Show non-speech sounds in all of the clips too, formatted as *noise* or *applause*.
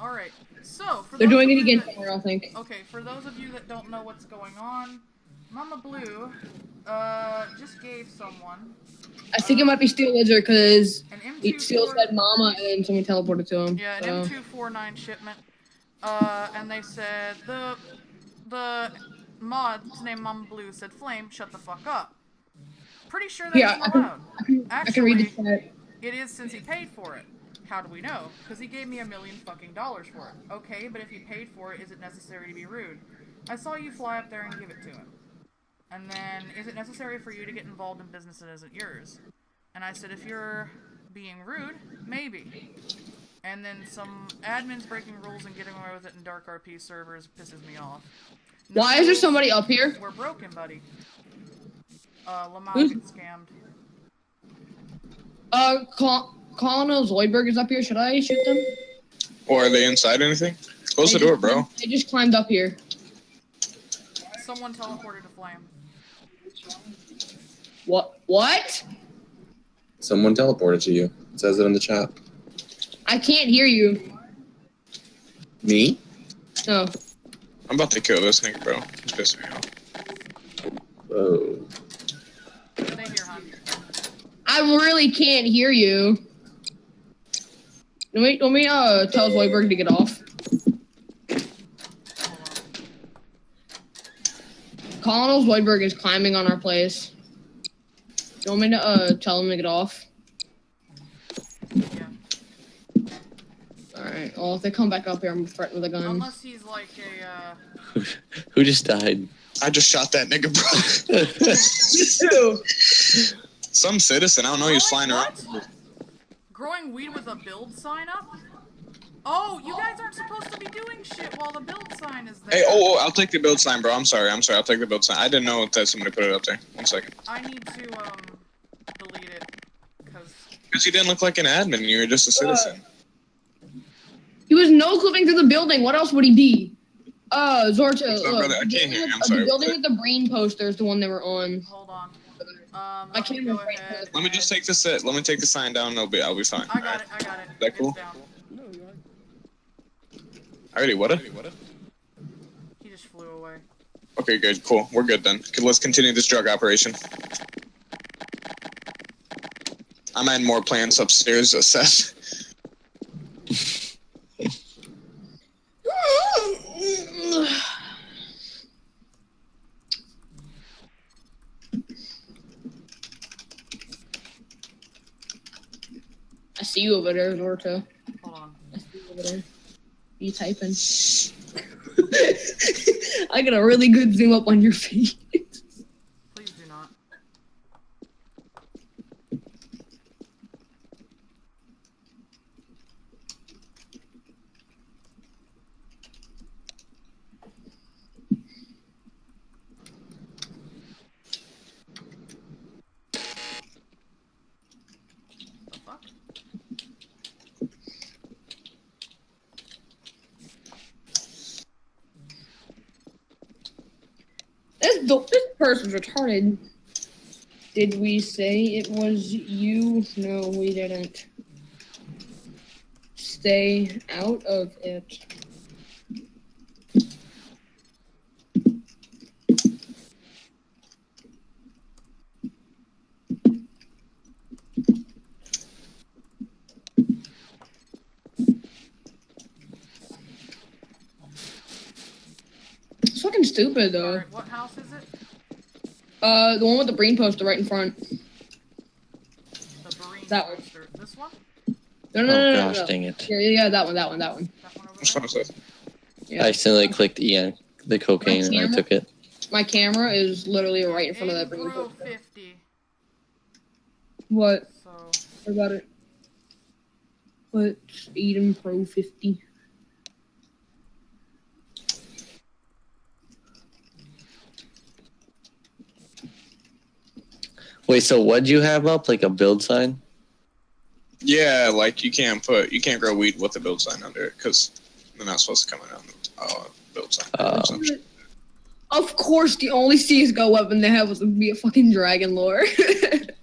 All right. So for They're doing it again that- tomorrow, I think. Okay, for those of you that don't know what's going on, Mama Blue, uh, just gave someone I think it might be Steel Lizard because still said Mama and then someone teleported to him. Yeah, an so. M249 shipment. Uh, and they said the the mod's name Mama Blue said Flame, shut the fuck up. Pretty sure that's Yeah, I can- I can, I can read the chat. It is since he paid for it. How do we know? Because he gave me a million fucking dollars for it. Okay, but if he paid for it, is it necessary to be rude? I saw you fly up there and give it to him. And then, is it necessary for you to get involved in business that isn't yours? And I said, if you're being rude, maybe. And then some admins breaking rules and getting away with it in dark RP servers pisses me off. No Why is there somebody up here? We're broken, buddy. Uh, Lamau Who's- scammed. Uh, Col- Colonel Zoidberg is up here. Should I shoot them? Or are they inside anything? Close the door, just- bro. They just climbed up here. Someone teleported to Flame. What? What? Someone teleported to you. It says it in the chat. I can't hear you. Me? No. I'm about to kill this nigga, bro. He's pissing me off. Whoa. Stay. I really can't hear you. Let me, let me uh, tell Zoidberg to get off. Colonel Zoidberg is climbing on our place. You want me to uh, tell him to get off? Yeah. Alright, well, if they come back up here, I'm threatened with a gun. Unless he's like a, uh, *laughs* Who just died? I just shot that nigga, bro. *laughs* *laughs* Some citizen. I don't know. He was flying around. What? Growing weed with a build sign up? Oh, you guys aren't supposed to be doing shit while the build sign is there. Hey, oh, oh, I'll take the build sign, bro. I'm sorry. I'm sorry. I'll take the build sign. I didn't know that somebody put it up there. One second. I need to, um, delete it. Because, Because you didn't look like an admin. You were just a citizen. He was no clipping through the building. What else would he be? Uh, Zorta. What's up, look, brother? I the can't building hear you. with- I'm uh, sorry, The building what? with the brain poster is the one they were on. hold on. Um, My let me camera's go right ahead. Let me just take this. Uh, let me take the sign down. No, bit. I'll be fine. I got it, I got it. That It's cool? down. Alrighty, what? He just flew away. Okay, good, cool. We're good then. Okay, let's continue this drug operation. I'm adding more plants upstairs, uh, Seth. See you over there, Zorta. Hold on. I see you over there. You typing? *laughs* I got a really good zoom up on your face. *laughs* Please do not. The fuck? This do- this person's retarded. Did we say it was you? No, we didn't. Stay out of it. It's fucking stupid though. Alright, what house is it? Uh, the one with the brain poster right in front. The Marine That one. poster. This one? No, no, Oh no, no, gosh, no. dang it! Yeah, yeah, yeah, that one, that one, that one. That one over Which there? one? Yeah. I accidentally clicked E on the cocaine and I took it. My camera is literally right in front of that brain poster. 50. What? So, What about it? What's Eden Pro 50? Wait, so what'd you have up? Like a build sign? Yeah, like you can't put you can't grow weed with a build sign under it because they're not supposed to come in on the uh, build sign. So- Of course, the only CSGO weapon they have was to be a fucking dragon lore. *laughs*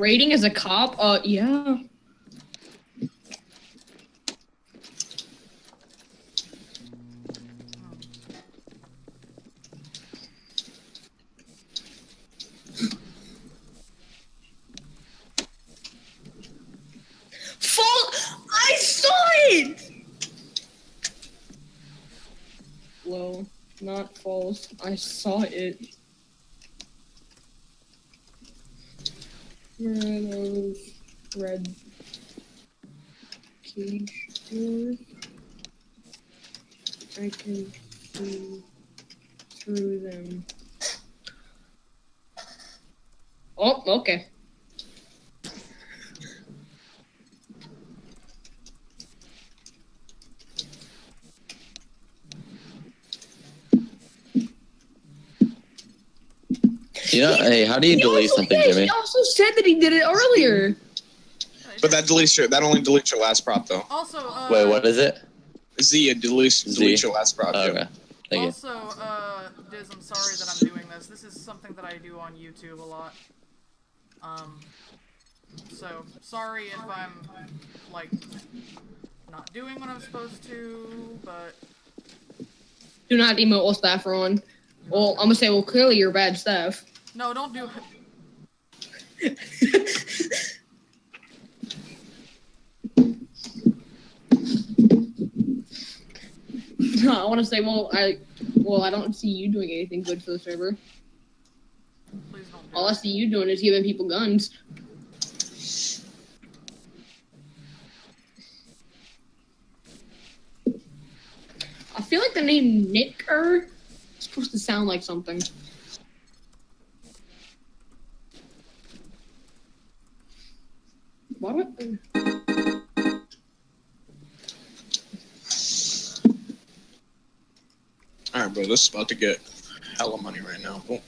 Rating as a cop? Uh, yeah. I saw it! Those red cage doors? I can see through them. Oh, okay. You know, hey, how do you He delete also- something, yeah, Jimmy? He also said that he did it earlier. But that deletes your that only deletes your last prop though. Also, uh, Wait, what is it? Z it deletes Z. deletes your last prop. Oh, okay. Thank you. Also, uh, Diz, I'm sorry that I'm doing this. This is something that I do on YouTube a lot. Um, so sorry if I'm like not doing what I'm supposed to, but Do not emote while staff are on. Well, I'm gonna say, well, clearly you're bad staff. No, don't do it. *laughs* no, I want to say, well, I, well, I don't see you doing anything good for the server. Please don't do All I see you doing is giving people guns. I feel like the name Nicker is supposed to sound like something. This is about to get hella money right now. Boom.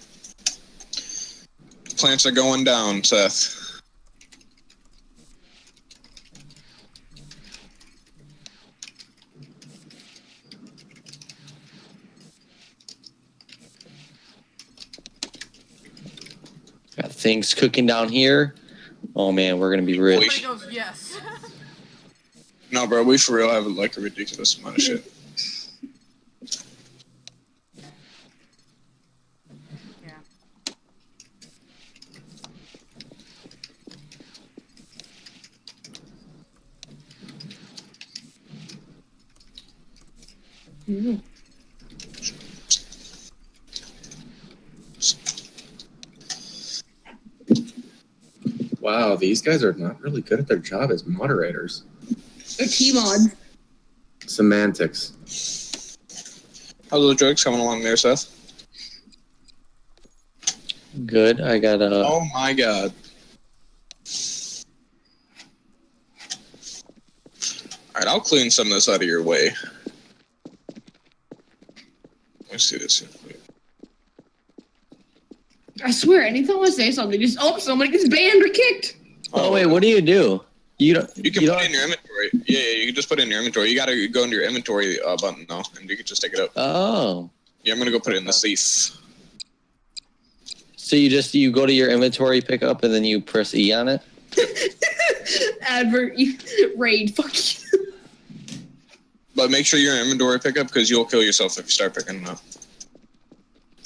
Plants are going down, Seth. Got things cooking down here. Oh man, we're gonna be Everybody rich. Oh goes yes. *laughs* No, bro. We for real have like a ridiculous amount of shit. yeah. Mm. Wow, these guys are not really good at their job as moderators. A T-mod. Semantics. How's the drugs coming along there, Seth? Good. I got a. Oh my god. Alright, I'll clean some of this out of your way. Let me see this. here. I swear, anytime I say something, just oh, somebody gets banned or kicked. Oh wait, what do you do? You don't. You can you put don't. it in your inventory. Yeah, yeah, you can just put it in your inventory. You gotta go into your inventory uh, button though, and you can just take it up. Oh, Yeah, I'm gonna go put it in the safe. so you just you go to your inventory pickup and then you press E on it. *laughs* Advert, you, raid, fuck you. But make sure you're in inventory pickup because you'll kill yourself if you start picking them up.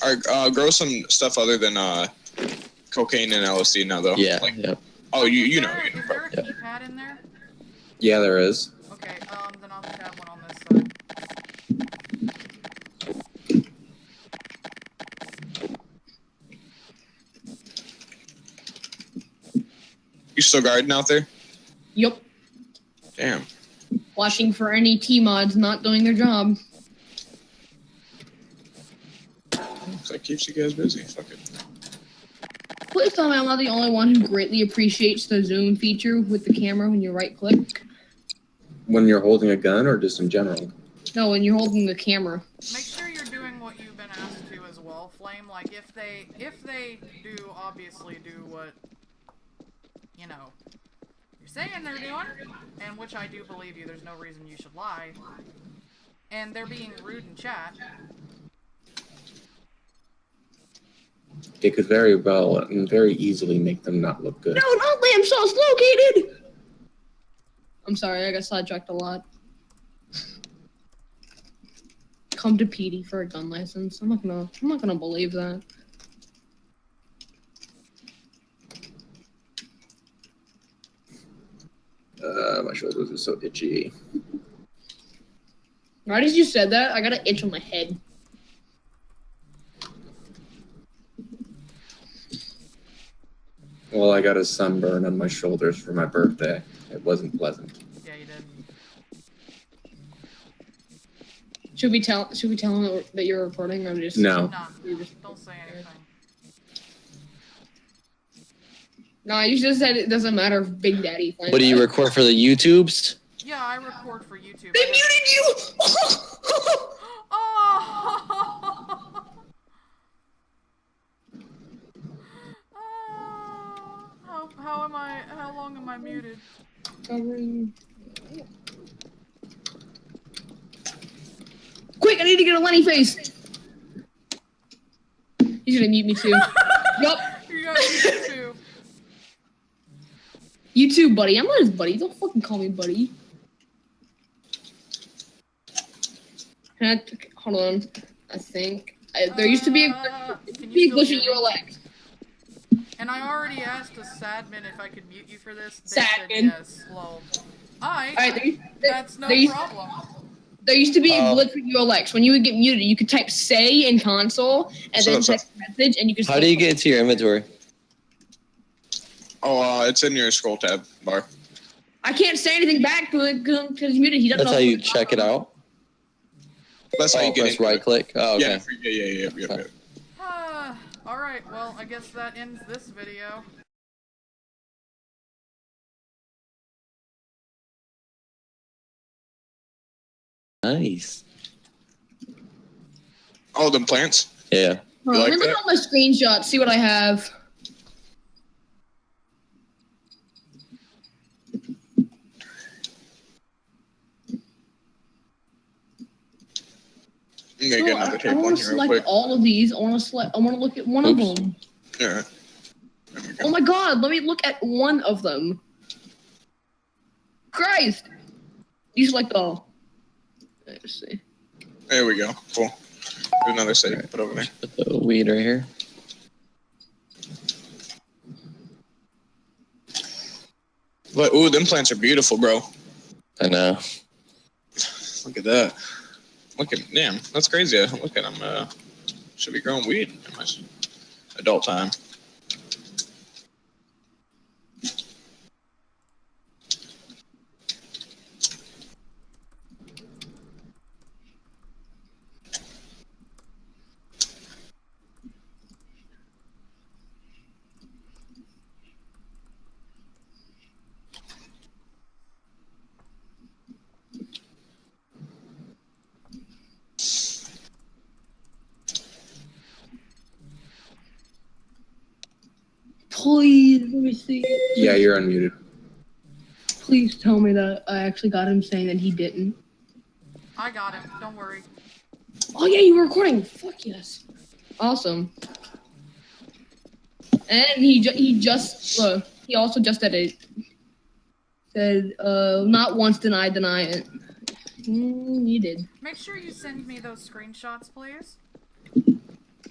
Alright, uh, grow some stuff other than uh, cocaine and LSD now though. Yeah. Like, Yep. Oh, you you Is know. You know Is bro. there a keypad in there? Yeah, there is. Okay, um, then I'll just have one on this side. You still guarding out there? Yup. Damn. Watching for any T-mods not doing their job. That keeps you guys busy. Fuck it. Please tell me I'm not the only one who greatly appreciates the zoom feature with the camera when you right click. When you're holding a gun or just in general? No, when you're holding the camera. Make sure you're doing what you've been asked to as well, Flame. Like if they if they do obviously do what you know you're saying they're doing, and which I do believe you, there's no reason you should lie. And they're being rude in chat. It could very well and very easily make them not look good. No, not lamb sauce located. I'm sorry, I got sidetracked a lot. Come to PD for a gun license. I'm not gonna. I'm not gonna believe that. Uh, my shoulders are so itchy. Right as you said that, I got an itch on my head. Well, I got a sunburn on my shoulders for my birthday. It wasn't pleasant. Yeah, you did. Should we tell? Should we tell him that you're recording, or just No. No, you just- don't say anything. No, you just said it doesn't matter if Big Daddy. finds What do you record for the YouTubes? Yeah, I record for YouTube. They muted you. *laughs* Oh! Ah, how, am I? How long am I muted? Covering- Quick, I need to get a Lenny face. He's gonna mute me too. *laughs* yup, You got muted too. you too, buddy. I'm not his buddy. Don't fucking call me buddy. I, hold on. I think I, there used to be a, Uh, there used to be a glitch still in hear me? ULX. And I already asked a sadman if I could mute you for this. They said Sadmin. yes. Lol. I. All right, there, there, that's no there problem. there used to be a glitch with ULX. When you would get muted, you could type "say" in console and So then that's a- text message, and you could. How do you get into your inventory? Oh, uh, it's in your scroll tab bar. I can't say anything back to it because he's muted. He doesn't That's know how you check it out. That's how Oh, you get press into right it. click. Oh, okay. Yeah, yeah, yeah, yeah, yeah, yeah, yeah. Ah, Alright, well, I guess that ends this video. Nice. Oh, them plants. Yeah. Hold on, You let me like look that? at my screenshots. See what I have. I'm gonna No, get I, another I tape want to select quick. all of these. I want to select. I want to look at one Oops. of them. All right. There we Oh my god! Let me look at one of them. Christ! You select all. Let's see. There we go. Cool. Do another save. Put over there. Put the weed right here. But ooh, them plants are beautiful, bro. I know. Look at that. Look at damn. That's crazy. Look at them. Uh, should be growing weed in my adult time. Please, let me see. Yeah, you're unmuted. Please tell me that I actually got him saying that he didn't. I got him, don't worry. Oh yeah, you were recording. Fuck yes. Awesome. And he ju- he just uh, he also just said it. Said uh not once deny deny it. Mm, you did. Make sure you send me those screenshots, please.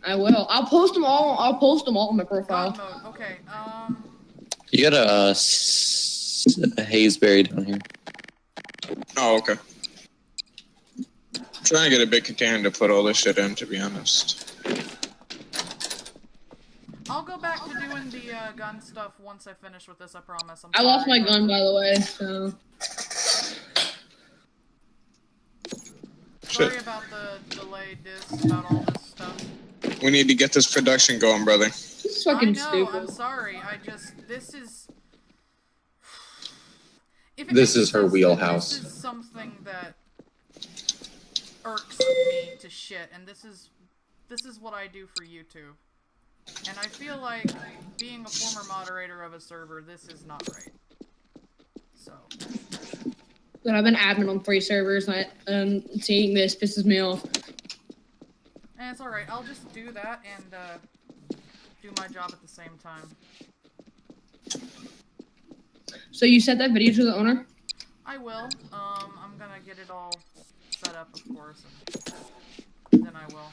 I will. I'll post them all. I'll post them all on my God profile. mode, okay, um... You got a, uh, s- a hazeberry down here. Oh, okay. I'm trying to get a big container to put all this shit in, to be honest. I'll go back to doing the uh, gun stuff once I finish with this, I promise. I'm I lost my gun by the way. So Sorry Shit. about the delayed disc, about all this stuff. We need to get this production going, brother. this is fucking I know, stupid. I'm sorry, I just... This is... *sighs* If This is her wheelhouse. This is something that irks me to shit, and this is... This is what I do for YouTube. And I feel like, being a former moderator of a server, this is not right. So... But I've been admin on three servers, and, I, and seeing this pisses me off. It's alright, I'll just do that and uh, do my job at the same time. So you sent that video to the owner? I will. Um, I'm gonna get it all set up, of course, and then I will.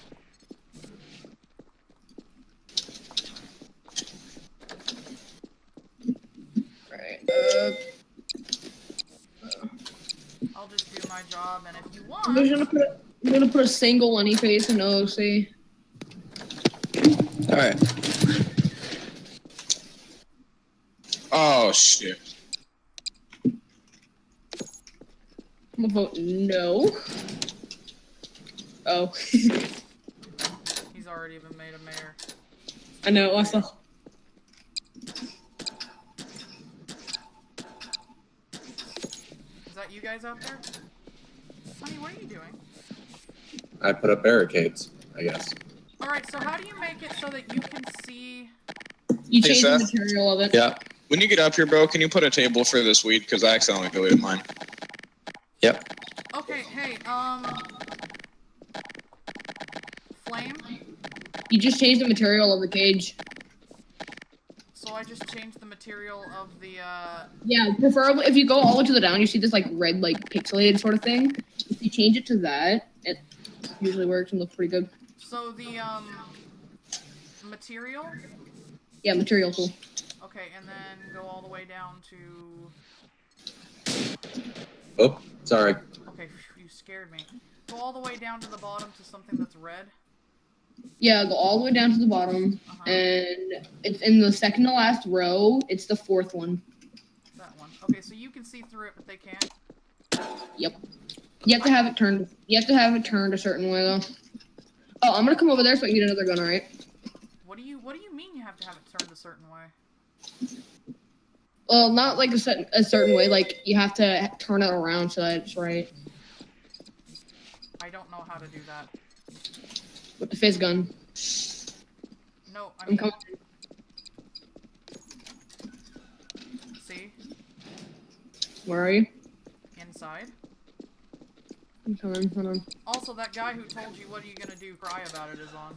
Right. Uh, I'll just do my job, and if you I'm just want, gonna put a, I'm gonna put a single any face in OC. All right. Oh shit. I'm gonna vote no. Oh, *laughs* he's already been made a mayor. I know. I saw. Is that you guys out there? Honey, what are you doing? I put up barricades, I guess. Alright, so how do you make it so that you can see... You Hey, changed the material of it. Yeah. When you get up here, bro, can you put a table for this weed? Because I accidentally deleted mine. Yep. Okay, hey, um... Flame? You just changed the material of the cage. So I just changed the material of the, uh... Yeah, preferably if you go all the way to the down, you see this like red, like pixelated sort of thing. If you change it to that, it usually works and looks pretty good. So the, um... Material? Yeah, material tool. Okay, and then go all the way down to... Oh, sorry. Okay, you scared me. Go all the way down to the bottom to something that's red. Yeah, go all the way down to the bottom, Uh-huh. and it's in the second to last row. It's the fourth one. That one. Okay, so you can see through it, but they can't. Yep. You have to have it turned. You have to have it turned a certain way though. Oh, I'm gonna come over there so I can get another gun. All right. What do you What do you mean you have to have it turned a certain way? Well, not like a certain a certain way. Like you have to turn it around so that it's right I don't know how to do that. with the phys gun. No, I I'm mean, coming. see Where are you? inside. I'm coming. Hold on. Also, that guy who told you what are you gonna do, cry about it is on.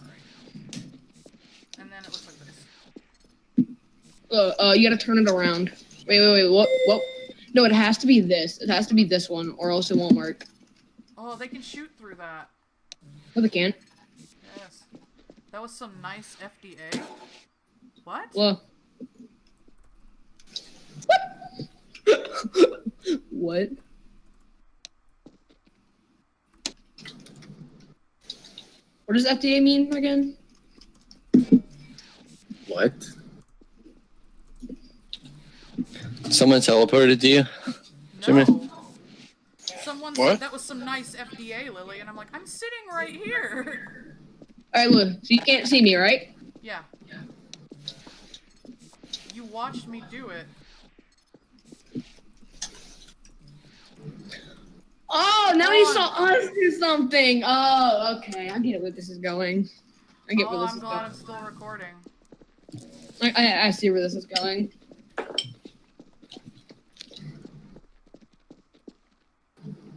Alright. And then it looks like this. Uh, uh, you gotta turn it around. Wait, wait, wait. What? What? No, it has to be this. It has to be this one, or else it won't work. Oh, they can shoot through that. No, they can't. Yes. That was some nice FDA. What? Well. what? *laughs* What What does FDA mean again? What? Someone teleported to you. Jimmy? No. Someone What? said that was some nice FDA, Lily, and I'm like, I'm sitting right here. All right, look. So you can't see me, right? Yeah. Yeah. You watched me do it. Oh, now he saw us do something. Oh, okay. I get where this is going. I get where Oh, this I'm is glad going. I'm still recording. I, I, I see where this is going.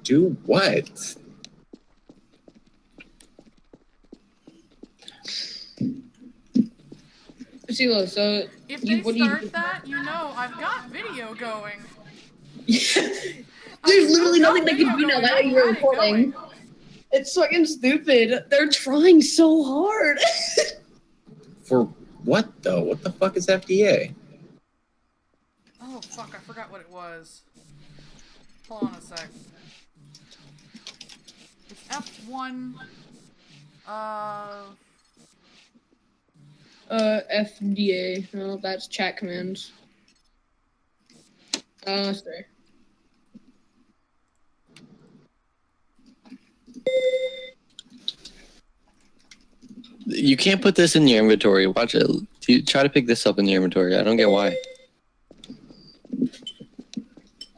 Do what? See, look. So If You- they what do you start that, you know I've got video going. *laughs* There's literally nothing they can do now that you're recording. It's fucking stupid. They're trying so hard. *laughs* For what though? What the fuck is FDA? Oh fuck, I forgot what it was. Hold on a sec. It's F1. Uh. Uh, FDA. No, that's chat commands. Uh, sorry. You can't put this in your inventory. Watch it. You try to pick this up in your inventory. I don't get why.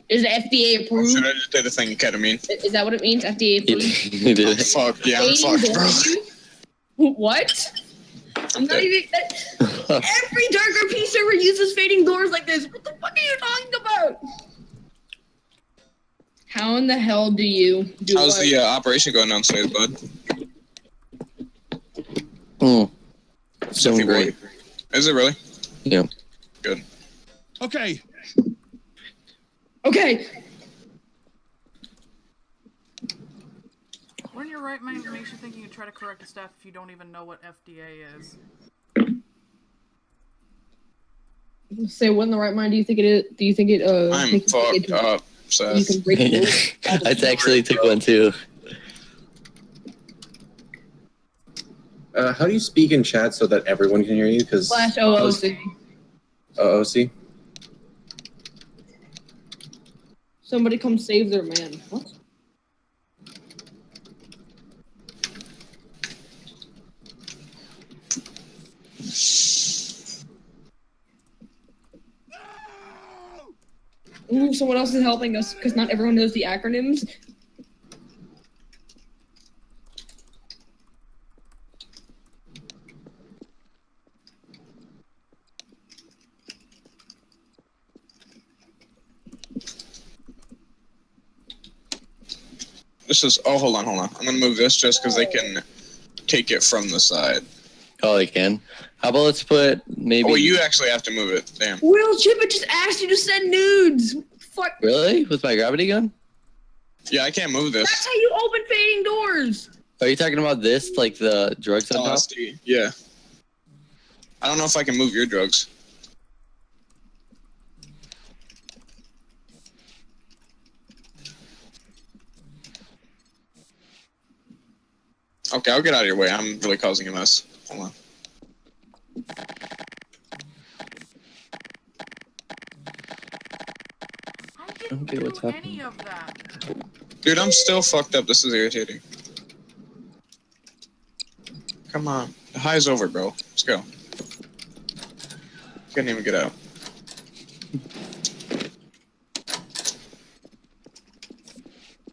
Is it FDA approved? should I just say the thing ketamine? Is that what it means? FDA *laughs* approved? you did it. Fuck yeah, I'm fucked, bro. What? I'm not even. That, *laughs* every DarkRP server uses fading doors like this. What the fuck are you talking about? How in the hell do you do How's what? the uh, operation going on downstairs, bud? Mm. Doing Stuffy great. Is it really? Yeah. Good. Okay, Okay. When your right mind makes you think you can try to correct a staff if you don't even know what FDA is. Say what in the right mind do you think it is? Do you think it uh I'm makes you think fucked it- up, you can break? *laughs* I actually took one too. Uh, how do you speak in chat so that everyone can hear you? Because Slash OOC. OOC. Somebody come save their man. What? Ooh, someone else is helping us because not everyone knows the acronyms. This is. Oh, hold on, hold on. I'm gonna move this just because they can take it from the side. Oh, I can. How about let's put maybe. Oh, you actually have to move it. Damn. Will Chip it just asked you to send nudes. Fuck. Really? With my gravity gun? Yeah, I can't move this. That's this. how you open fading doors. Are you talking about this, like the drugs on top? LSD. Yeah. I don't know if I can move your drugs. Okay, I'll get out of your way. I'm really causing a mess. Hold on. I didn't Okay, do what's any happening? of that. Dude, I'm still fucked up. This is irritating. Come on. The high's over, bro. Let's go. Couldn't even get out.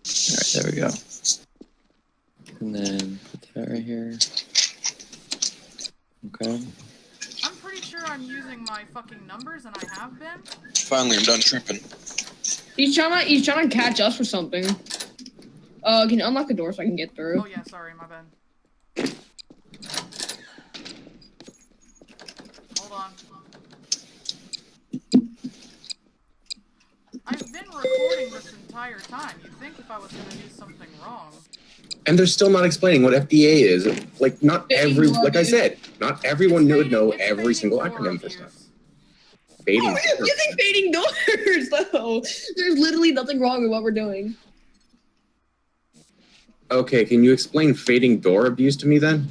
Alright, there we go. And then put that right here. Okay. I'm pretty sure I'm using my fucking numbers, and I have been. Finally, I'm done tripping. He's trying to he's trying to catch us for something. Uh, can you unlock the door so I can get through? Oh yeah, sorry, my bad. Hold on. I've been recording this entire time. You'd think if I was gonna do something wrong. And they're still not explaining what FDA is. Like, not every, like I said, not everyone would know every single acronym for stuff. Fading. Oh, we're using fading doors *laughs* though. There's literally nothing wrong with what we're doing. Okay, can you explain fading door abuse to me then?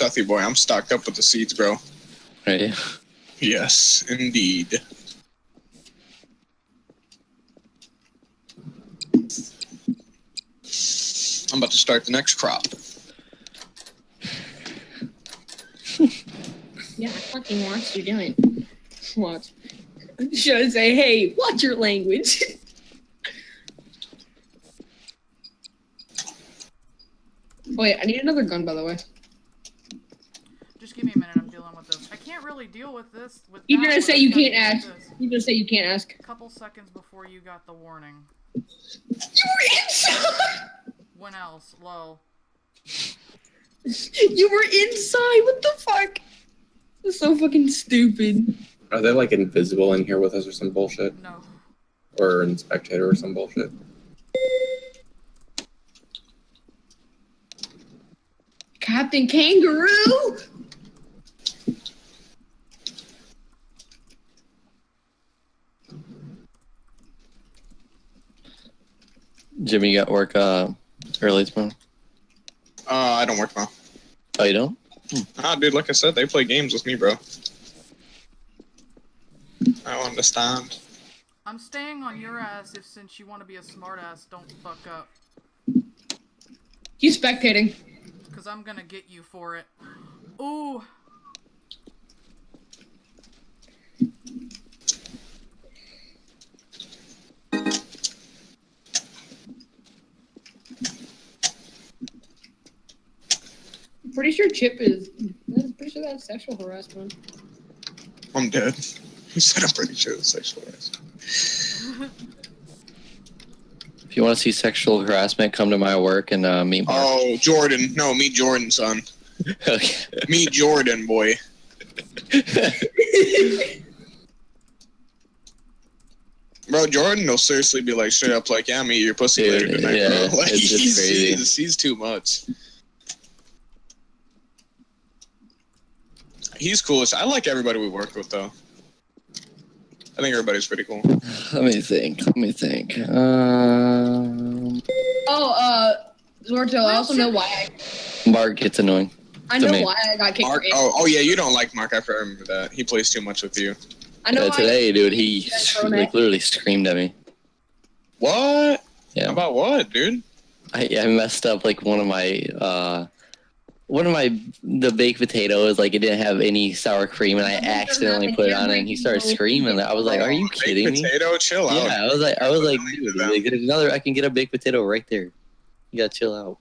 Oh, Sethy boy, I'm stocked up with the seeds, bro. Right. Yes, indeed. I'm about to start the next crop. *laughs* Yeah, I fucking watched you do it. Watch. *laughs* Should I say, hey, watch your language. *laughs* Oh, Wait, I need another gun, by the way. Just give me a minute. I'm dealing with this. I can't really deal with this. With You're that gonna say you can't dealing with ask. this. You just say you can't ask. A couple seconds before you got the warning. You were inside. When else? Low. you were inside. What the fuck? That's so fucking stupid. Are they like invisible in here with us or some bullshit? No. Or in spectator or some bullshit? Captain Kangaroo. Jimmy, you got work uh early tomorrow. Uh, I don't work now. Oh, you don't? Ah, dude, like I said, they play games with me, bro. I don't understand. I'm staying on your ass if since you want to be a smartass, don't fuck up. He's spectating. Cause I'm gonna get you for it. Ooh. Pretty sure Chip is. I'm pretty sure that's sexual harassment. I'm dead. *laughs* He said I'm pretty sure it's sexual harassment. If you want to see sexual harassment, come to my work and uh, meet Mark. Oh, Jordan. No, meet Jordan, son. Okay. *laughs* Meet Jordan, boy. *laughs* Bro, Jordan will seriously be like straight up like, yeah, I'm eat your pussy Dude, later tonight, yeah, bro. Like, it's just he's, crazy. he's, he's too much. He's coolest. I like everybody we work with, though. I think everybody's pretty cool. Let me think. Let me think. Um, Oh, uh, Zorto, I also know why I, Mark gets annoying. I know me. why I got kicked. Mark, oh, oh yeah, you don't like Mark. I remember that. He plays too much with you. I know Yeah, why. today, dude, he That's like literally screamed at me. What? Yeah. About what, dude? I, I messed up like one of my uh one of my the baked potatoes like it didn't have any sour cream and I accidentally put it on it and he started screaming. I was like, "Are you Baked kidding me?" Potato, chill out. Yeah, I was like, I was like, dude, it out. like, there's another. I can get a baked potato right there. You gotta chill out.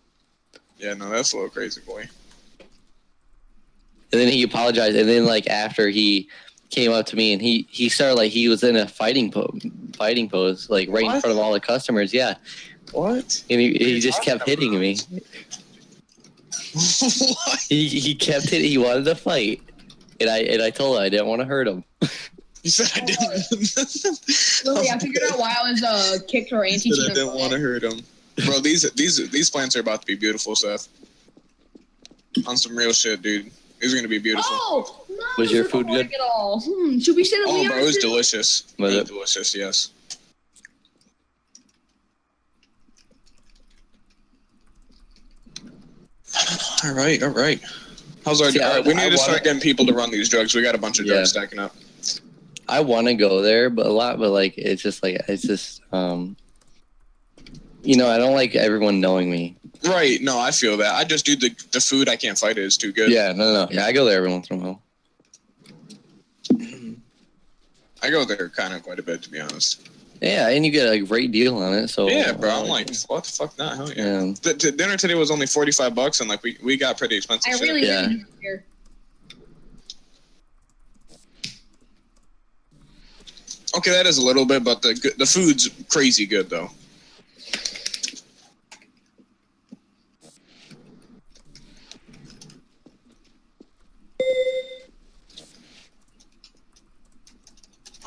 Yeah, no, that's a little crazy, boy. And then he apologized, and then like after he came up to me and he he started like he was in a fighting po- fighting pose like right in front of all the customers. Yeah, What? and he, he just kept hitting about? me. What? *laughs* He he kept it. He wanted to fight, and I and I told him I didn't want to hurt him. You said I didn't. Lily, I figured out why I was uh kicked or You anti I didn't want to hurt him. Bro, these these these plants are about to be beautiful, Seth. On some real shit, dude. These are gonna be beautiful. Oh, no, Was your food good? At all. Hmm, should we sit at Oh, Leon's bro, it was too? delicious. Was was it? delicious, yes. *sighs* All right, all right. How's our? See, all I- right, we I need to start wanna- getting people to run these drugs. We got a bunch of Yeah. drugs stacking up. I want to go there, but a lot, but like it's just like it's just um, you know, I don't like everyone knowing me. Right? No, I feel that. I just do the the food. I can't fight it. It's too good. Yeah, no, no, yeah, I go there every once in a while. *clears throat* I go there kind of quite a bit, to be honest. Yeah, and you get a great deal on it. So yeah, bro. I'm uh, like, what the fuck? Not hell yeah. yeah. The, the dinner today was only forty five bucks, and like we, we got pretty expensive. I shit. really, Yeah. really do. Okay, that is a little bit, but the the food's crazy good though.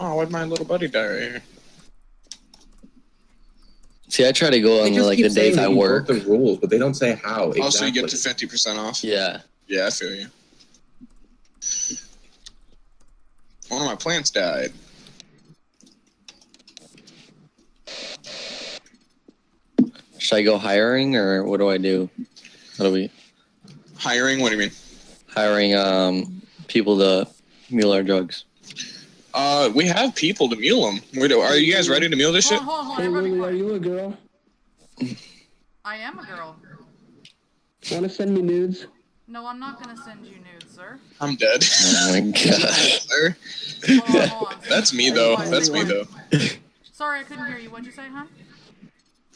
Oh, why'd my little buddy die right here? See, I try to go on like the days I work. the rules, but they don't say how. Exactly. Also, you get to fifty percent off. Yeah, Yeah, I feel you. One of my plants died. should I go hiring or what do I do? How do we Hiring? What do you mean? hiring um people to mule our drugs? Uh, we have people to mule them. Where do, are you guys ready to mule this shit? Hold on, hold on, Hey Lily, are you a girl? I am a girl. Want to send me nudes? No, I'm not gonna send you nudes, sir. I'm dead. Oh my *laughs* god! Sir. Hold on, hold on. That's me though. That's me though. Sorry, I couldn't hear you. What'd you say, hon?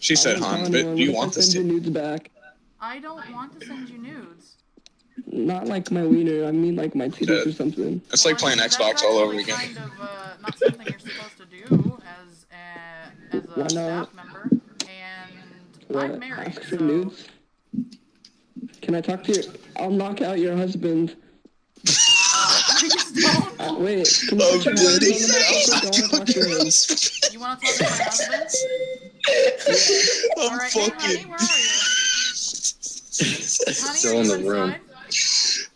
She said, I "Hon, but do you gonna want this?" Send to- nudes back. I don't want to send you nudes. Not like my wiener. I mean like my titties or something. It's like playing that's Xbox all over again. Kind of uh, not *laughs* something you're supposed to do as a, as a Why not? staff member, and I'm What? married. Ask for So nudes? Can I talk to your? I'll knock out your husband. *laughs* Uh, wait. Can *laughs* you Oh, put your husband on the mic? I wanna talk to him. You want to talk to my husband? All I'm right, hey, honey, fucking. where are you? Honey, Still in the room. inside?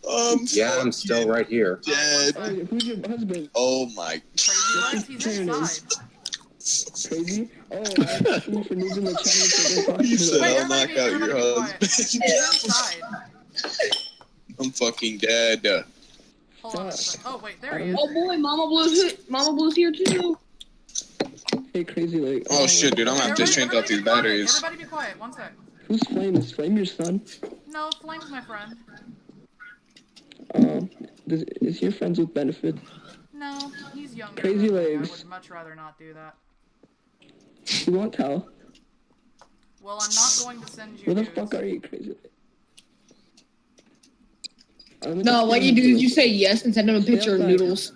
I'm Yeah, I'm still right here. dead. Oh, who's your husband? Oh my. Crazy legs, he's There it is. inside. Crazy? Oh, I'm asking you for nudes in the chat. So go talk You to said. Oh wait, I'll knock out your everybody be quiet. husband. I'm fucking dead. Hold on. Oh wait, there he is. Oh boy, Mama Blue's hit. Mama Blue's here too. Hey, crazy like. Oh shit, dude, I'm gonna have to change out these be quiet. batteries. Everybody be quiet. One sec. Who's Flame? Is Flame your son? No, Flame's my friend. Um, does, is your friends with benefit? No, he's younger. Crazy than legs. I would much rather not do that. You won't tell. Well, I'm not going to send you Where the nudes. fuck are you, crazy? Let me No, what you do is you say yes and send him a picture of noodles.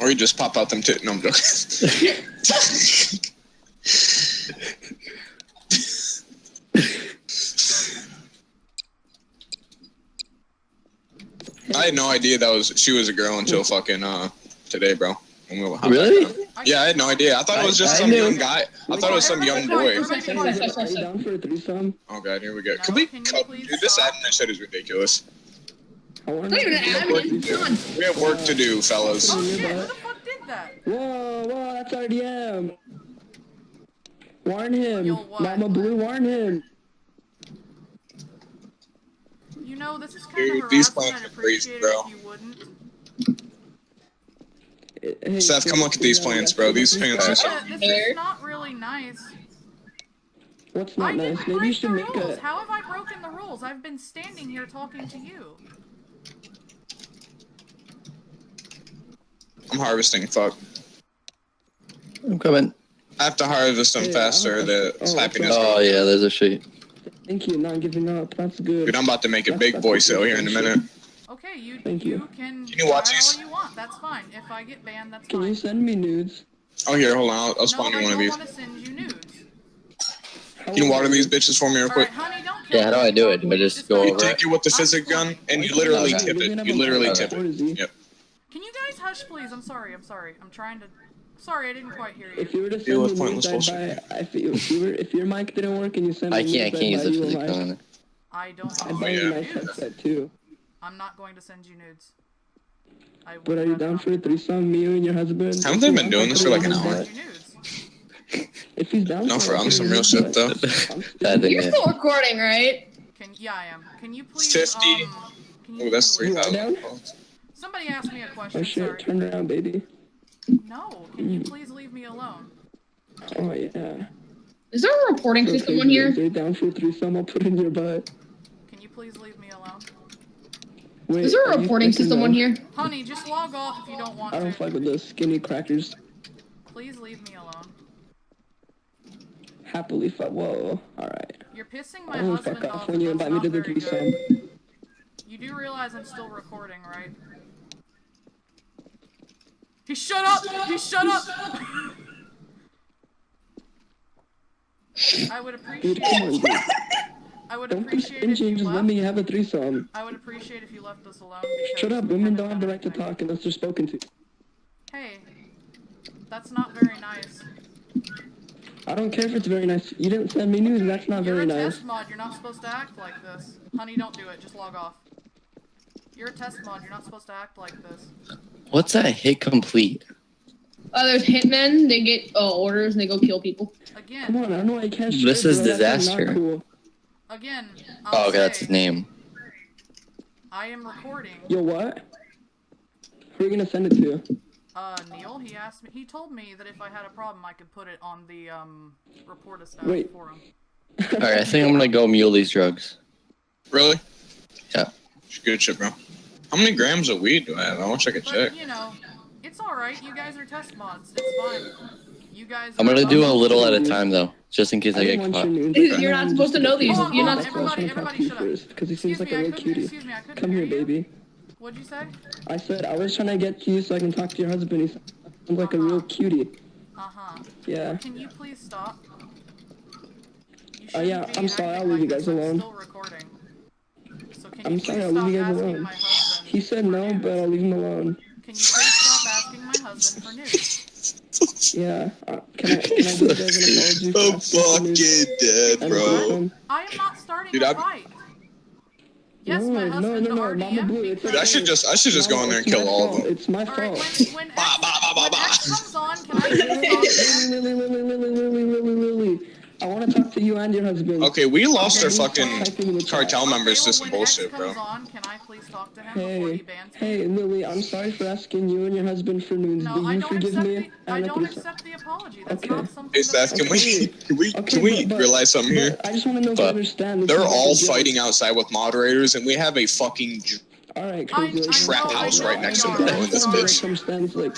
Or you just pop out them tit. No, I'm joking. *laughs* *laughs* I had no idea that was she was a girl until fucking uh today, bro. When we Really? on. Yeah, I had no idea. I thought it was just I- I some knew. young guy. I thought it was some young boy. Everybody be quiet. Are you down for a threesome? Oh god, here we go. No, Can we cut? Dude, this stop? admin shit is ridiculous. I want Not even an admin. Come on. We have work to do, fellas. Oh shit, who the fuck did that? Whoa, whoa, that's RDM. Warn him. You'll? Mama Blue, warn him. You know, this is kind Dude, of these plants I'd are crazy, bro. if you wouldn't. Hey, Seth, come look at these plants, bro. These plants are so. Yeah, this is not really nice. What's I not didn't nice? Maybe you should the make rules. a. How have I broken the rules? I've been standing here talking to you. I'm harvesting. Fuck. I'm coming. I have to harvest them Hey, faster. The oh, happiness. Oh yeah, there's a sheet. Thank you, not giving up. That's good. Dude, I'm about to make a big boy sale here in a minute. Okay, you Thank you, you. can Can you watch try these? all you want. That's fine. If I get banned, that's Can fine. you send me nudes? Oh, here, hold on. I'll, I'll no, spawn I you one of don't want to send you nudes. How Can you water these bitches for me real quick? right, honey, Yeah, how do I do it? anymore, Do I please. just go not- You take it with the physic gun and you literally Okay. tip it. You literally lot tip it. Yep. Can you guys hush, please? I'm sorry. I'm sorry. I'm trying to. Sorry, I didn't quite hear you. If you were to send with me pointless nudes, I'd. If you, if you were, if your mic didn't work and you sent me I can't. I can't I'd use buy the you a physics mic. on it. I don't I'd have buy you a nice headset too. I'm not going to send you nudes. I would But are you down for a threesome? Me and your husband. Haven't they been doing this for like an hour? send you nudes. If he's down. No, for for I'll some real shit though. but I'm *laughs* Bad thing You're still recording, right? Can yeah, I am. Can you please? 50. Um, can you Oh, that's please- three thousand. Somebody asked me a question. Oh shit! sorry. Turn around, baby. No. Can you please leave me alone? Oh uh, yeah. Is there a reporting So system if on here? you're down for a threesome, I'll put in your butt. Can you please leave me alone? Wait, Is there a reporting system on here? Honey, just log off if you don't want I don't to. fuck with those skinny crackers. Please leave me alone. Happily fuck. Whoa. All right. You're pissing I my don't husband fuck off. off when you invite me to the not threesome. You do realize I'm still recording, right? He shut up! He shut up! I would appreciate Dude, on. I would Don't appreciate if you just left. let me have a threesome. I would appreciate if you left us alone. Shut up. Women don't have the right to talk unless they're spoken to. Hey, that's not very nice. I don't care if it's very nice. You didn't send me news. That's not You're very a nice. test mod. You're not supposed to act like this. Honey, don't do it. Just log off. You're a test mod. You're not supposed to act like this. What's that hit complete? Uh, there's hitmen. They get uh, orders and they go kill people. Again, Come on, I don't know why you can't. This is bro. That's, like, disaster. Cool. again. I'll Oh, okay, that's his name. I am recording. Yo, what? Who are you gonna send it to? Uh, Neil, he asked me. He told me that if I had a problem, I could put it on the um report a staff Wait. forum. All right, I think I'm gonna go mule these drugs. Really? Yeah. Good shit, bro. How many grams of weed do I have? I wish I could But check. you know, it's all right. You guys are test mods. It's fine. You guys. I'm gonna do a little at a time though, just in case I don't get caught. your you're not supposed to know these. Hold You're hold not on, supposed everybody, to talk everybody, to you shut up. first, because he seems Excuse like me, a I real cutie. Excuse me, I couldn't Come hear here, you. baby. What'd you say? I said I was trying to get to you so I can talk to your husband. He sounds like a real cutie. Uh huh. Yeah. Can you please stop? You Oh, yeah, I'm sorry, I'll leave you guys this. I'm alone. Still recording. So can I'm sorry, I'll leave you guys alone. He said no, news? but I'll leave him alone. Can you please stop asking my husband for news? Yeah. Uh, can I, can I give you guys an apology for I'm asking for news fucking dead, and bro. I am not starting Dude, a I'm- fight. Yes, no, my no, husband no, no, RDM Mama Blue, it's Dude, I should just I should just go in there and kill my all of them. It's my All right, fault. when when Bah, X, bah, bah, bah, when bah. X comes on, can I please stop? I want to talk to you and your husband. Okay, we lost our fucking type in the chat. cartel members well, to some when X bullshit, bro. on, can I please talk to him before he Hey, bans me? hey, Lily, I'm sorry for asking you and your husband for news. No, Do I you don't forgive accept me? the I and don't accept the apology. That's Okay. not something Hey, that Seth, can we *laughs* can we Okay, can we but- but- realize something here? But I just want to know if you understand. They're is like a all fighting outside with moderators, and we have a fucking j- All right, I- crazy. I Trap know, I house right next to are. the road in this bitch. Circumstance, like,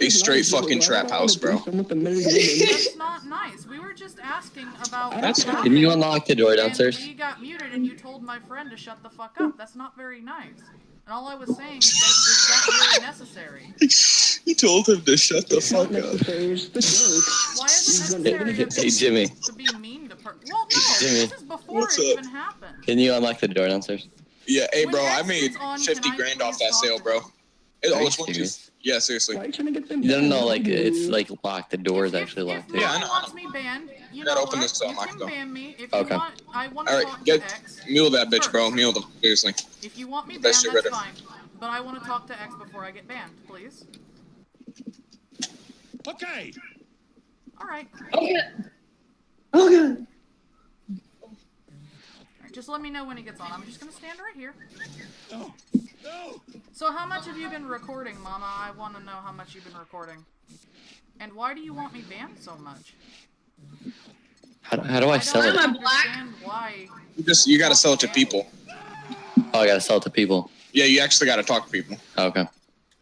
A straight fucking trap house, bro. do something with a married woman? That's not nice. We were just asking about. That's what. Can you unlock the door and downstairs? we got muted, and you told my friend to shut the fuck up. That's not very nice. And all I was saying is that is that really necessary? *laughs* He told him to shut the It's fuck up. necessary. The joke. Why is it Hey, necessary hey, to, Jimmy. to be mean to per? Well, no. Jimmy. This is before What's it up? even happened. Can you unlock the door downstairs? Yeah, hey bro, I made gets on, 50 I grand off that sale, to bro. It, oh, it's one, two. Yeah, seriously. Why are you trying to get them? No, no, no, like uh, it's like locked. The door is actually if, locked. If. Yeah, I know. wants me banned, you Gotta know open this door, you can though. ban me if Okay. you want. I want to Alright, talk get to X. mule that bitch, bro. first. Mule them, seriously. If you want me banned, Best that's fine. But I want to talk to X before I get banned, please. Okay. All right. Okay. Okay. Alright, Just let me know when he gets on. I'm just gonna stand right here. No. No. So how much have you been recording, Mama? I want to know how much you've been recording. And why do you want me banned so much? How, how do I sell don't it? Am I black? understand why. You just you gotta sell it to people. Oh, I gotta sell it to people. Yeah, you actually gotta talk to people. Oh, okay,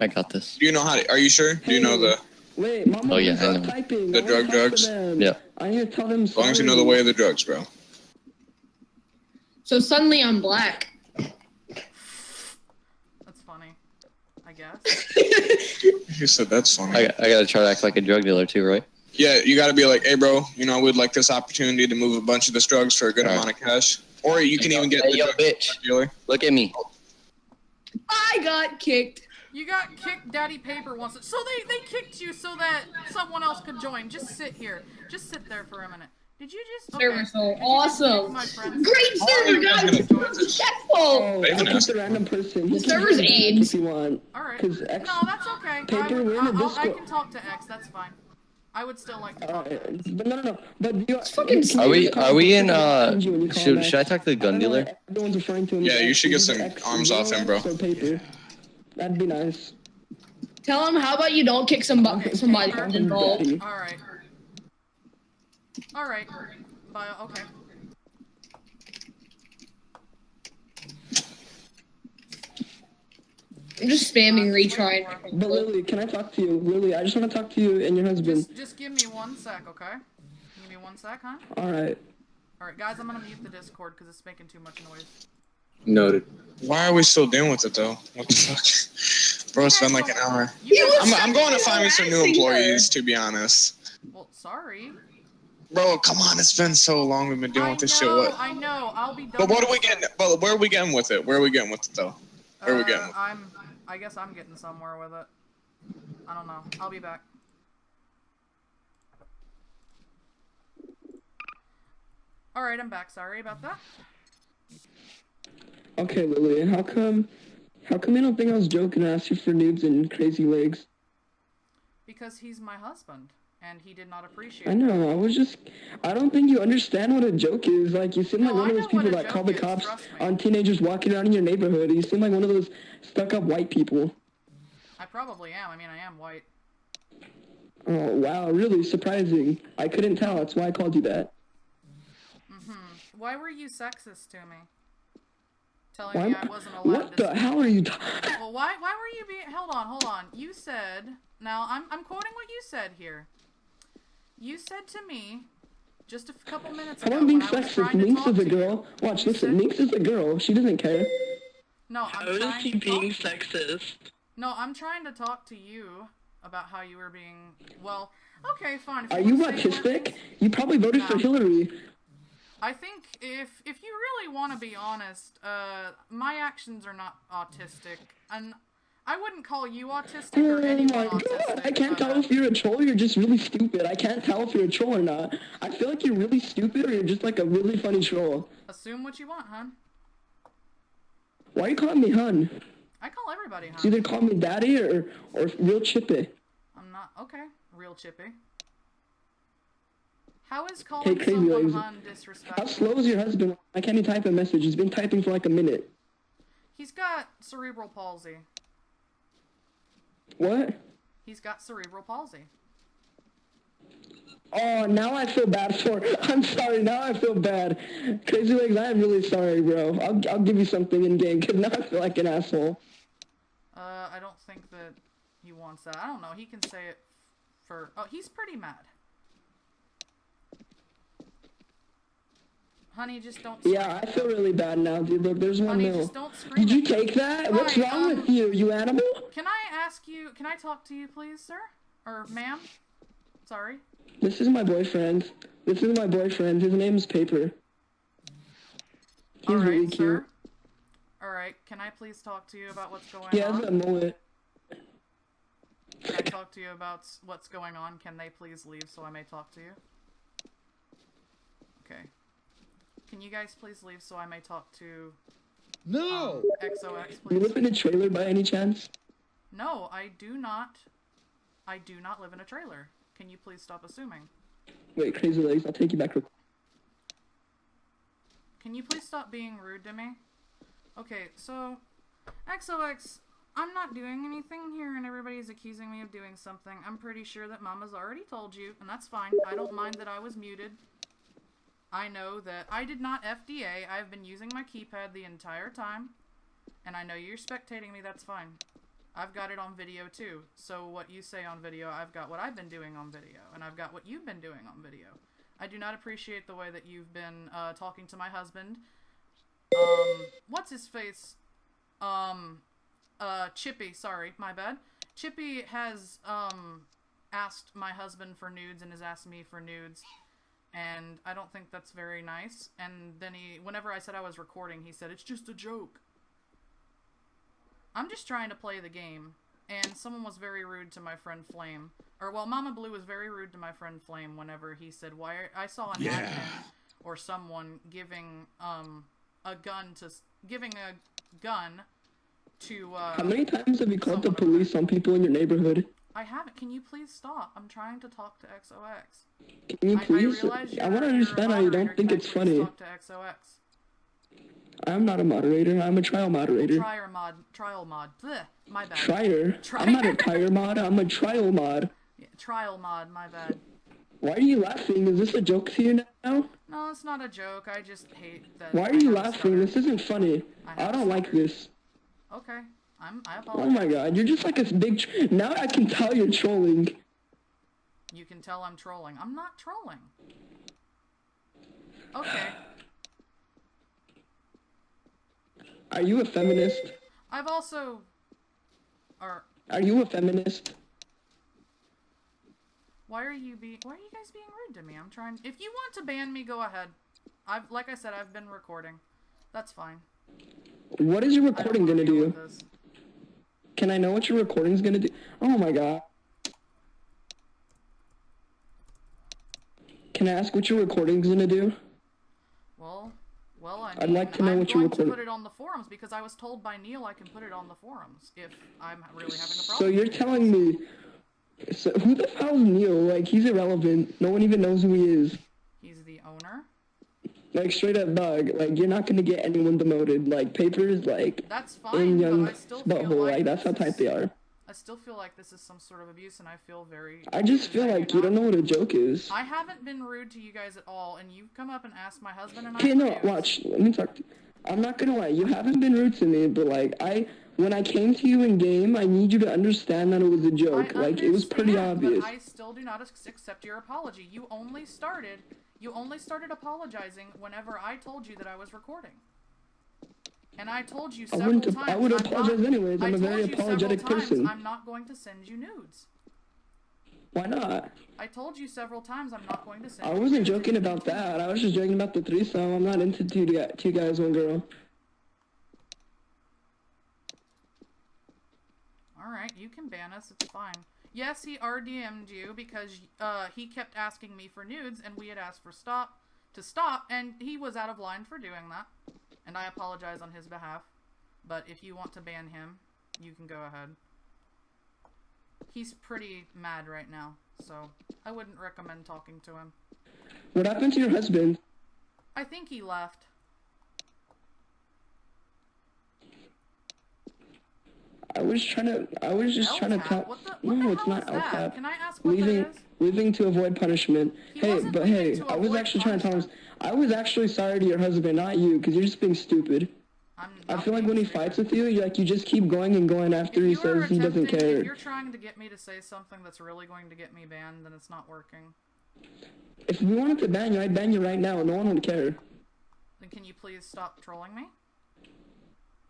I got this. Do you know how to? Are you sure? Do you know the? Wait, Mama, Oh, yeah, stop I know. typing. The I drug drugs? Yeah. I need to tell them. As long as you know the way of the drugs, bro. So suddenly I'm black. That's funny. I guess. *laughs* He said that's funny. I, I gotta try to act like a drug dealer too, right? Yeah, you gotta be like, hey, bro. You know, we'd like this opportunity to move a bunch of this drugs for a good Alright. amount of cash, or you can even get Hey, the yo, drug bitch. dealer. Look at me. I got kicked. You got kicked. Daddy Paper wants it. So they they kicked you so that someone else could join. Just sit here. Just sit there for a minute. Did you just? Server so Did you awesome. kick My friends? Great server, guys. Respectful. Oh, They I'll asked. the random person. The server's join AIDS. If you want. All right. X. No, that's okay. Paper, I, would, we're in a I, I'll- I can talk to X. That's fine. I would still like to talk. to X. But no, no, no. But you, fucking Are we are we in uh X when you call him should should I talk to the gun dealer? Everyone's referring to him. Yeah, you should get some X. arms off him, bro. Paper. That'd be nice. Tell him how about you don't kick some bu- somebody Paper. who's involved. Daddy. All right. All right. Bye. Okay. I'm just spamming Uh, retry. But Lily, can I talk to you? Lily, I just want to talk to you and your husband. Just just give me one sec, okay? Give me one sec, huh? Alright. All right, guys. I'm gonna mute the Discord because it's making too much noise. Noted. Why are we still dealing with it though? What the fuck, *laughs* bro? It's been like an hour. You He guys- was I'm, I'm going to find me some new harassing her. employees, to be honest. well, sorry. Bro, come on, it's been so long we've been dealing I with this know, shit. What? I know. I'll be done. But what are we this. getting? But where are we getting with it? Where are we getting with it though? Where are we Uh, getting? I'm. I guess I'm getting somewhere with it. I don't know. I'll be back. All right, I'm back. Sorry about that. Okay, Lily, how come how come you don't think I was joking and asked you for nudes and crazy legs? Because he's my husband, and he did not appreciate. It. I know, I was just I don't think you understand what a joke is. Like you seem like No, one of those people that call the cops on teenagers walking around in your neighborhood. You seem like one of those stuck up white people. I probably am. I mean, I am white. Oh wow, really surprising. I couldn't tell, that's why I called you that. Mm hmm Why were you sexist to me? Telling Why, me I wasn't allowed what the hell are you Well, why? Why were you being? Hold on, hold on. You said. Now I'm I'm quoting what you said here. You said to me, just a couple minutes How ago, about being when I was sexist? trying Minx is a to you- girl. Watch, you listen, said- Minx is a girl. She doesn't care. No, I'm How is trying he to being talk to you. sexist? No, I'm trying to talk to you about how you were being. Well, okay, fine. Are you wanna say more autistic? things- You probably voted for Hillary. I think if if you really want to be honest, uh, my actions are not autistic, and I wouldn't call you autistic or Oh anyone autistic. I can't tell if you're a troll or you're just really stupid. I can't tell if you're a troll or not. I feel like you're really stupid or you're just like a really funny troll. Assume what you want, hun. Why are you calling me hun? I call everybody hun. either call me daddy or, or real chippy. I'm not okay. Real chippy. How is calling crazy someone hun How slow is your husband? Why can't he type a message? He's been typing for like a minute. He's got cerebral palsy. What? He's got cerebral palsy. Oh, now I feel bad for. *laughs* I'm sorry. Now I feel bad. Crazy legs. I am really sorry, bro. I'll I'll give you something in game because *laughs* now I feel like an asshole. Uh, I don't think that he wants that. I don't know. He can say it for. Oh, he's pretty mad. Honey, just don't. Yeah, I feel really bad now, dude. Look, there's one Honey, mil. just don't scream. Did you take that? What's wrong um, with you, you animal? Can I ask you? Can I talk to you, please, sir? Or ma'am? Sorry. This is my boyfriend. This is my boyfriend. His name's Paper. He's All right, really cute. sir. All right. Can I please talk to you about what's going has on? a mullet. Can I talk to you about what's going on? Can they please leave so I may talk to you? Okay. Can you guys please leave so I may talk to No! um, XOX, You live in a trailer by any chance? No, I do not. I do not live in a trailer. Can you please stop assuming? Wait, crazy legs. I'll take you back. real- Can you please stop being rude to me? Okay, so XOX, I'm not doing anything here and everybody's accusing me of doing something. I'm pretty sure that Mama's already told you, and that's fine. I don't mind that I was muted. I know that I did not FDA. I've been using my keypad the entire time. And I know you're spectating me, that's fine. I've got it on video too. So what you say on video, I've got what I've been doing on video. And I've got what you've been doing on video. I do not appreciate the way that you've been uh, talking to my husband. Um, what's his face? Um, uh, Chippy, sorry, my bad. Chippy has, um, asked my husband for nudes and has asked me for nudes. And I don't think that's very nice. And then he, whenever I said I was recording, he said, it's just a joke. I'm just trying to play the game. And someone was very rude to my friend Flame. Or, well, Mama Blue was very rude to my friend Flame whenever he said, why are, I saw an Yeah. admin or someone giving, um, a gun to, giving a gun to, uh, How many times have you called the police on people in your neighborhood? I haven't. Can you please stop? I'm trying to talk to XOX. Can you I, I please? realize I, want to understand I don't think it's funny. Talk to XOX. I'm not a moderator. I'm a trial moderator. Trial mod. Trial mod. Blech, my bad. Trier. Trier. I'm not a tire mod. I'm a trial mod. Yeah, trial mod. My bad. Why are you laughing? Is this a joke to you now? No, it's not a joke. I just hate that. Why are you laughing? stutter. This isn't funny. I I don't like this. Okay. I'm. I Oh my god, you're just like a big. Tr- now I can tell you're trolling. You can tell I'm trolling. I'm not trolling. Okay. Are you a feminist? I've also. Or Are you a feminist? why are you being? Why are you guys being rude to me? I'm trying. If you want to ban me, go ahead. I've like I said, I've been recording. That's fine. What is your recording gonna do? Can I know what your recording's gonna do? Oh my god. Can I ask what your recording's gonna do? Well, well, I I'd mean, like to know I'm what you going to recorded. put it on the forums because I was told by Neil I can put it on the forums if I'm really having a problem. So you're telling me. So who the hell's Neil? Like he's irrelevant. No one even knows who he is. He's the owner. Like straight up bug. Like you're not gonna get anyone demoted. Like papers. Like That's in fine, young but I still feel butthole. like, Like that's how tight they are. I still feel like this is some sort of abuse, and I feel very. I just feel like you're don't know what a joke is. I haven't been rude to you guys at all, and you've come up and asked my husband and I. Okay, no, watch. Let me talk. To I'm not gonna lie. You haven't been rude to me, but like I, when I came to you in game, I need you to understand that it was a joke. I like it was pretty obvious. I still do not accept your apology. You only started. You only started apologizing whenever I told you that I was recording. And I told you I several wouldn't. times. I would I'm apologize not, anyways. I I'm a told very apologetic times person. I'm not going to send you nudes. Why not? I told you several times I'm not going to send. I wasn't joking about that. I was just joking about the threesome. I'm not into two, two guys, one girl. All right, you can ban us. It's fine. Yes, he RDM'd you because uh, he kept asking me for nudes, and we had asked for stop to stop, and he was out of line for doing that. And I apologize on his behalf. But if you want to ban him, you can go ahead. He's pretty mad right now, so I wouldn't recommend talking to him. What happened to your husband? I think he left. I was trying to. I was just trying to tell. What the, what no, it's not is that? Can I ask what leaving, that is? leaving to avoid punishment. He hey, but hey, I was actually trying to tell him. I was actually sorry to your husband, not you, because you're just being stupid. I'm I feel like when he fights with you, you like you just keep going and going after If he says he doesn't care. If you're trying to get me to say something that's really going to get me banned, then it's not working. If we wanted to ban you, I'd ban you right now. No one would care. Then can you please stop trolling me?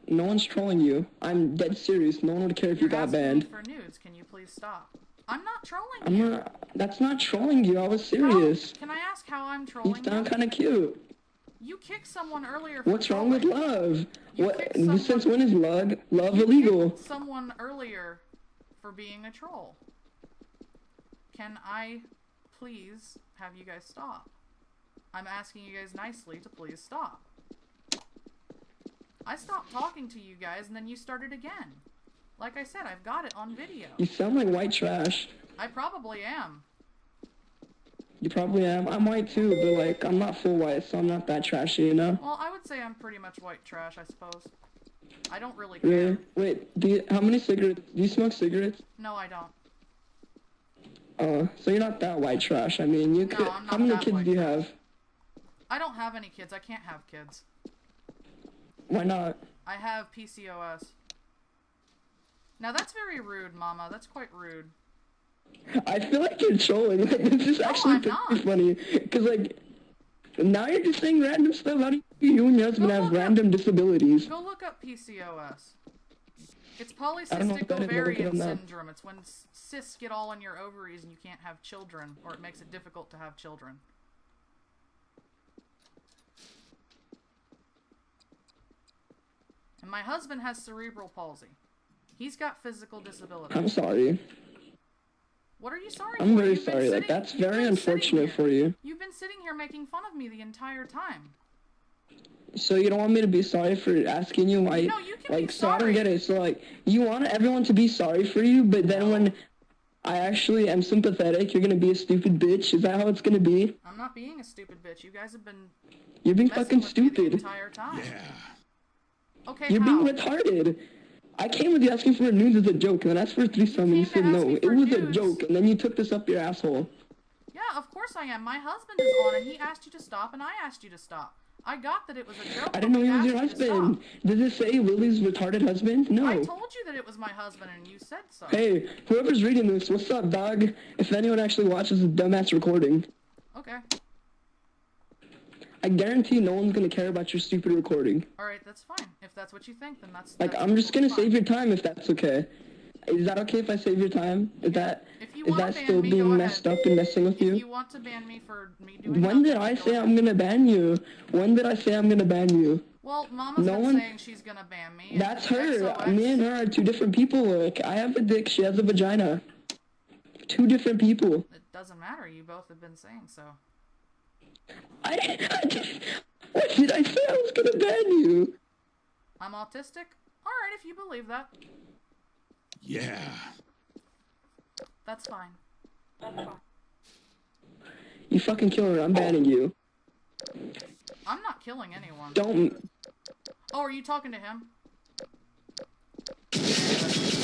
No one's trolling you. I'm dead serious. No one would care if you You're got asking me banned. for nudes. Can you please stop? I'm not trolling I'm you. not. That's not trolling you. I was How- serious. Can I ask how I'm trolling You trolling sound kind of cute. You kicked someone earlier. For What's wrong with love? You What? Since when is love love You illegal? someone earlier for being a troll. Can I please have you guys stop? I'm asking you guys nicely to please stop. I stopped talking to you guys and then you started again. Like I said, I've got it on video. You sound like white trash. I probably am. You probably am. I'm white too, but like I'm not full white, so I'm not that trashy, you know. Well, I would say I'm pretty much white trash, I suppose. I don't really care. Really? Wait. Do you, how many cigarettes? Do you smoke cigarettes? No, I don't. Oh, so you're not that white trash. I mean, you No, could. I'm not how many kids do you trash. have? I don't have any kids. I can't have kids. Why not? I have PCOS. Now that's very rude, Mama. That's quite rude. I feel like you're trolling. Like, *laughs* this is No, actually pretty funny. Cause like, now you're just saying random stuff. How do you and your husband have look up- random disabilities? Go look up PCOS. It's don't know what polycystic that is, but look it ovarian syndrome. It's when cysts get all in your ovaries and you can't have children, or it makes it difficult to have children. And my husband has cerebral palsy. He's got physical disabilities. I'm sorry. What are you sorry I'm for? very You've sorry. Like sitting- that's very unfortunate for you. You've been sitting here making fun of me the entire time. So you don't want me to be sorry for asking you why? No, you can like, be so I don't sorry. get it. So like, you want everyone to be sorry for you, but then when I actually am sympathetic, you're gonna be a stupid bitch. Is that how it's gonna be? I'm not being a stupid bitch. You guys have been You're being messing fucking with me the stupid. entire time. Yeah. Okay, You're how? being retarded. I came with you asking for a nude as a joke, and then asked for a threesome, and you said no. It was a joke, and then you took this up your asshole. Yeah, of course I am. My husband is on, and he asked you to stop, and I asked you to stop. I got that it was a joke. I didn't know he was your husband. Did Does it say Willie's retarded husband? No. I told you that it was my husband, and you said so. Hey, whoever's reading this, what's up, dog? If anyone actually watches this dumbass recording, Okay. I guarantee no one's gonna care about your stupid recording. All right, that's fine. If that's what you think, then that's. Like, that's I'm just gonna totally save your time if that's okay. Is that okay if I save your time? Is that If you is that still me, being messed ahead. up and messing with If you? you want to ban me for me doing. When did I say ahead. I'm gonna ban you? When did I say I'm gonna ban you? Well, Mama's No one- saying she's gonna ban me. That's her. XOX Me and her are two different people. Look, I have a dick. She has a vagina. Two different people. It doesn't matter. You both have been saying so. I, I just, what did I say? I was gonna ban you. I'm autistic. All right, if you believe that, Yeah. That's fine. That's fine. You fucking kill her. I'm oh. banning you. I'm not killing anyone. Don't. Oh, are you talking to him? *laughs*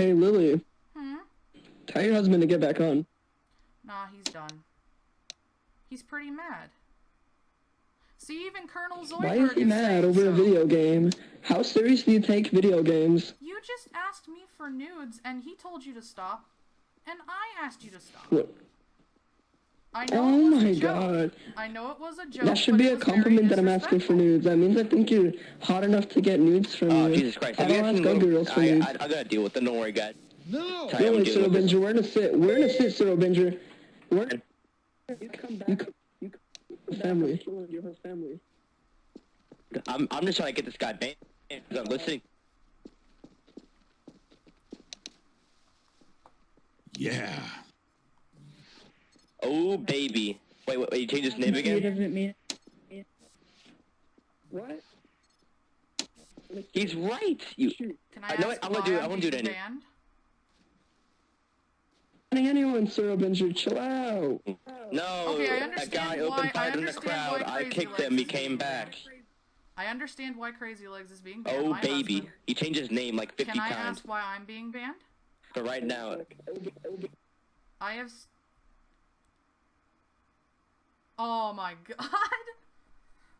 Hey, Lily. Hmm. Tell your husband to get back on. Nah, he's done. He's pretty mad. See, even Colonel Zoidberg Why is he mad over a video game? How serious do you take video games? You just asked me for nudes, and he told you to stop, and I asked you to stop. What? I know Oh it was my a joke. god. I know it was a joke. That should be a compliment that I'm asking for nudes. That means I think you're hot enough to get nudes from Oh, you. Jesus Christ. I Have you don't guys ask Little- girls for I, nudes. I, I gotta deal with it. Don't worry, guys. No. Sorry, No, I'm Cyril. Binger, we're in a sit. We're in a sit, Cyril Binger. We're you come back. You come, you come family. Your whole family. I'm, I'm just trying to get this guy banned. I'm listening. Yeah. Oh, baby. Wait, wait, wait. You changed his name again? He doesn't mean. What? He's right. You. Can I, I know ask it. I'm gonna do it. I'm I'm gonna do it being anyway. anyone, Sir Avenger. Chill out. No, Okay, that guy why- opened I fight in the crowd. I kicked Legs him. He came back. I understand why Crazy Legs is being banned. Oh My baby, husband. he changed his name like 50 times. Can I times. ask why I'm being banned? But right now, I have. Oh my *laughs* god.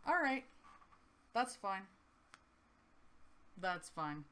All right, that's fine. That's fine.